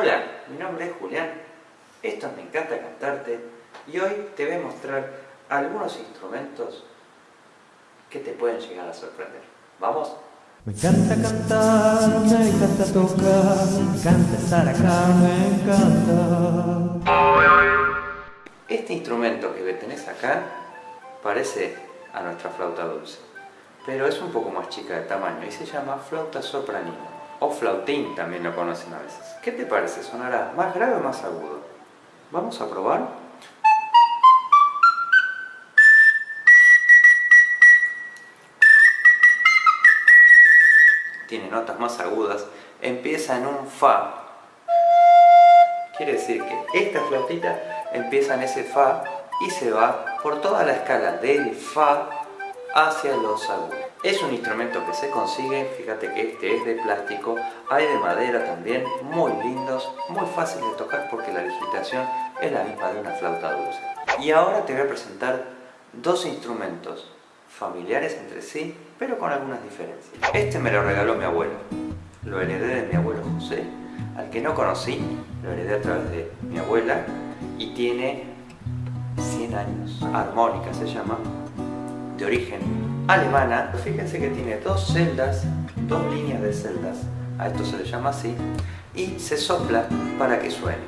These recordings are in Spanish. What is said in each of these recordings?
Hola, mi nombre es Julián, esto Me Encanta Cantarte y hoy te voy a mostrar algunos instrumentos que te pueden llegar a sorprender. ¿Vamos? Me encanta cantar, me encanta tocar, me encanta estar acá, me encanta. Este instrumento que tenés acá parece a nuestra flauta dulce, pero es un poco más chica de tamaño y se llama flauta sopranino o flautín también lo conocen a veces. ¿Qué te parece? ¿Sonará más grave o más agudo? Vamos a probar. Tiene notas más agudas. Empieza en un Fa. Quiere decir que esta flautita empieza en ese Fa y se va por toda la escala del Fa hacia los agudos. Es un instrumento que se consigue, fíjate que este es de plástico, hay de madera también, muy lindos, muy fácil de tocar porque la digitación es la misma de una flauta dulce. Y ahora te voy a presentar dos instrumentos familiares entre sí, pero con algunas diferencias. Este me lo regaló mi abuelo, lo heredé de mi abuelo José, al que no conocí, lo heredé a través de mi abuela y tiene 100 años, armónica se llama, de origen alemana, fíjense que tiene dos celdas, dos líneas de celdas, a esto se le llama así, y se sopla para que suene.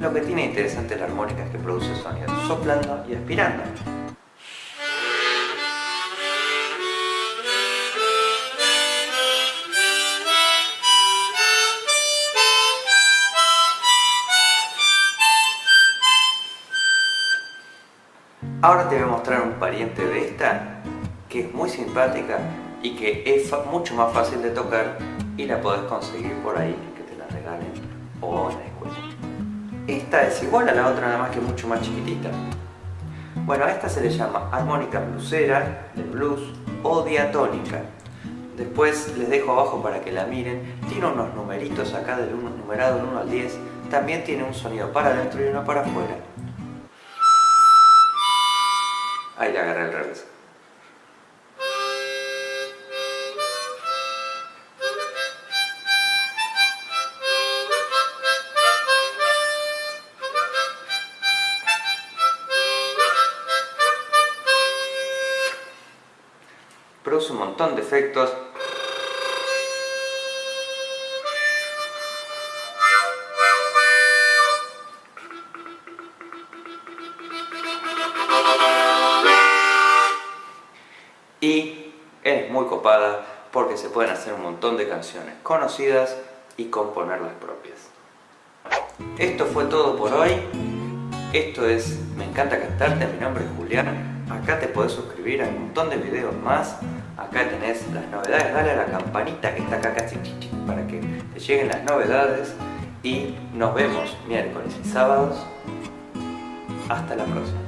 Lo que tiene interesante la armónica es que produce sonido, soplando y aspirando. Ahora te voy a mostrar un pariente de esta que es muy simpática y que es mucho más fácil de tocar y la podés conseguir por ahí, que te la regalen o en la escuela. Esta es igual a la otra, nada más que mucho más chiquitita. Bueno, a esta se le llama armónica bluesera, de blues o diatónica. Después les dejo abajo para que la miren. Tiene unos numeritos acá del numerado del 1 al 10. También tiene un sonido para adentro y uno para afuera. Ahí le agarré el revés. Produce un montón de efectos muy copada porque se pueden hacer un montón de canciones conocidas y componer las propias. Esto fue todo por hoy. Esto es Me encanta cantarte, mi nombre es Julián. Acá te podés suscribir a un montón de videos más. Acá tenés las novedades, dale a la campanita que está acá casi para que te lleguen las novedades. Y nos vemos miércoles y sábados. Hasta la próxima.